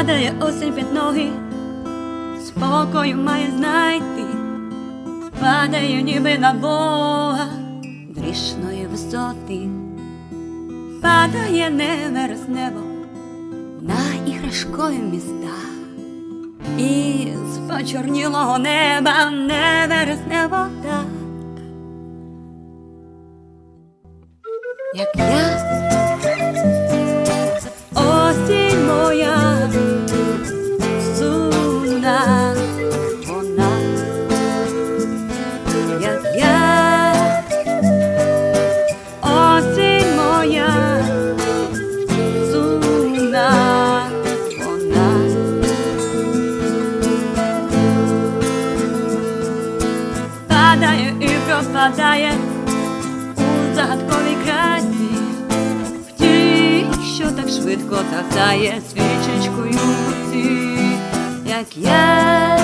Падає осінь під ноги, спокою має знайти, падає ніби на Бога грішної висоти, падає невер з небо на іграшкові міста, і з почорнілого неба невер з небо так, як я. Падає і пропадає у загадковій красі в тій, що так швидко тахтає свічечкою в руці, як я.